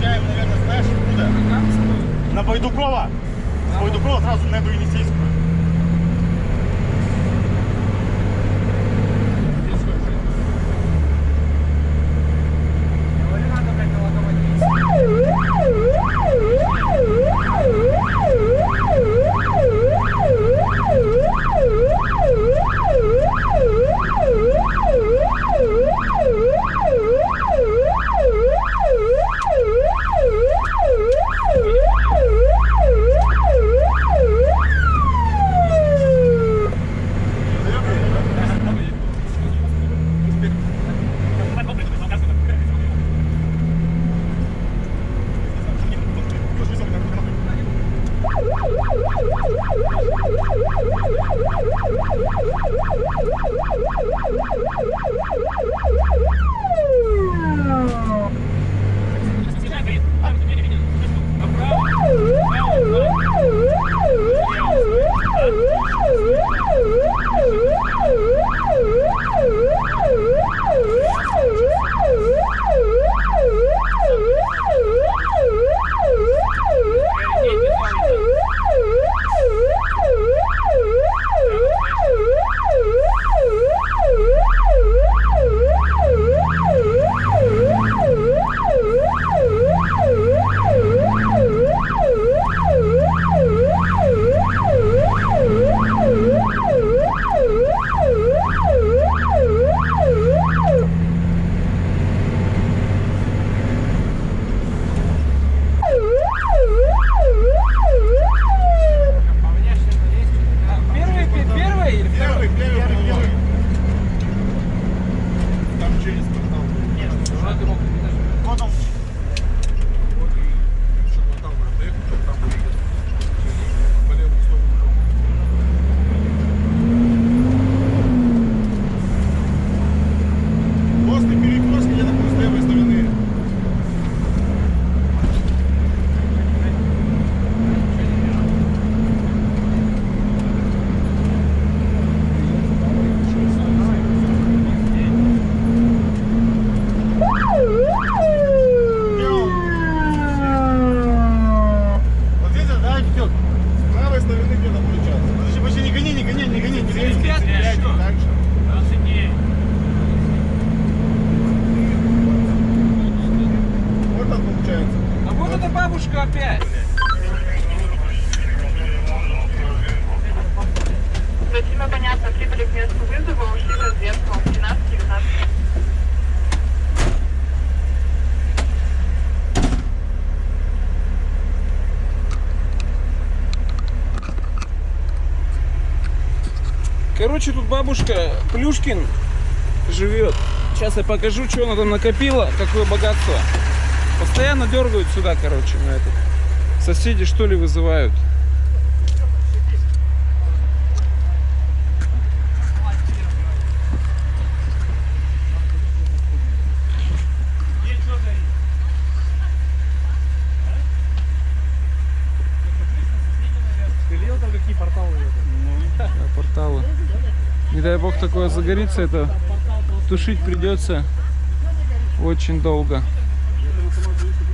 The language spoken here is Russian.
выезжаем, наверное, знаешь откуда? На Байдукова. С Байдукова сразу на Индонезийскую. Бабушка опять. Спасибо, понятно. Прибыли к месту вызова, ушли в разведку. 13-19. Короче, тут бабушка Плюшкин живет. Сейчас я покажу, что она там накопила, какое богатство. Постоянно дергают сюда, короче, на этот. Соседи что ли вызывают. Порталы. Не дай бог такое загорится, это тушить придется очень долго. Não, não, não,